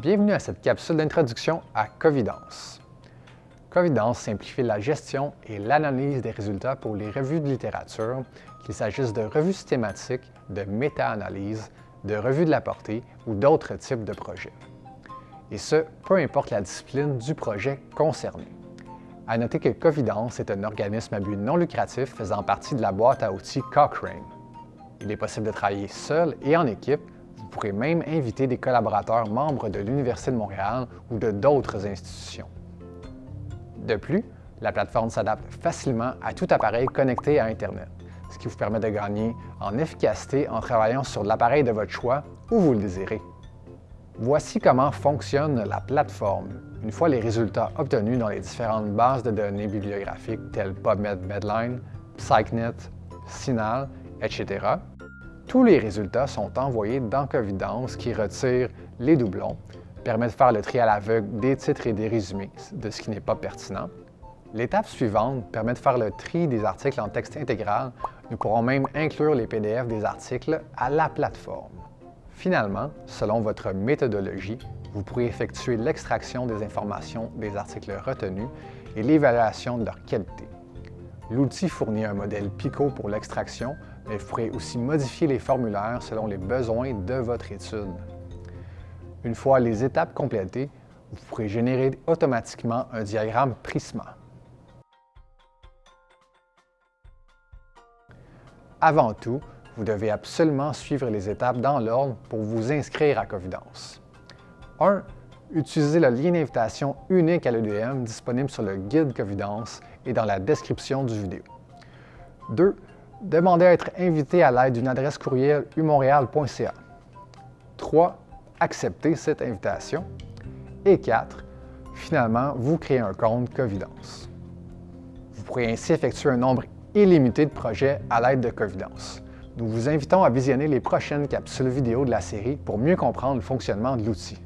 Bienvenue à cette capsule d'introduction à Covidence. Covidence simplifie la gestion et l'analyse des résultats pour les revues de littérature, qu'il s'agisse de revues systématiques, de méta-analyse, de revues de la portée ou d'autres types de projets. Et ce, peu importe la discipline du projet concerné. À noter que Covidence est un organisme à but non lucratif faisant partie de la boîte à outils Cochrane. Il est possible de travailler seul et en équipe pourrez même inviter des collaborateurs membres de l'Université de Montréal ou de d'autres institutions. De plus, la plateforme s'adapte facilement à tout appareil connecté à Internet, ce qui vous permet de gagner en efficacité en travaillant sur l'appareil de votre choix où vous le désirez. Voici comment fonctionne la plateforme une fois les résultats obtenus dans les différentes bases de données bibliographiques telles PubMed Medline, PsycNet, CINAHL, etc. Tous les résultats sont envoyés dans Covidence qui retire les doublons, permet de faire le tri à l'aveugle des titres et des résumés de ce qui n'est pas pertinent. L'étape suivante permet de faire le tri des articles en texte intégral. Nous pourrons même inclure les PDF des articles à la plateforme. Finalement, selon votre méthodologie, vous pourrez effectuer l'extraction des informations des articles retenus et l'évaluation de leur qualité. L'outil fournit un modèle PICO pour l'extraction, mais vous pourrez aussi modifier les formulaires selon les besoins de votre étude. Une fois les étapes complétées, vous pourrez générer automatiquement un diagramme Prisma. Avant tout, vous devez absolument suivre les étapes dans l'ordre pour vous inscrire à Covidence. 1. Utilisez le lien d'invitation unique à l'EDM disponible sur le guide Covidence et dans la description du vidéo. 2. Demandez à être invité à l'aide d'une adresse courriel umontréal.ca. 3. Acceptez cette invitation. Et 4. Finalement, vous créez un compte Covidence. Vous pourrez ainsi effectuer un nombre illimité de projets à l'aide de Covidence. Nous vous invitons à visionner les prochaines capsules vidéo de la série pour mieux comprendre le fonctionnement de l'outil.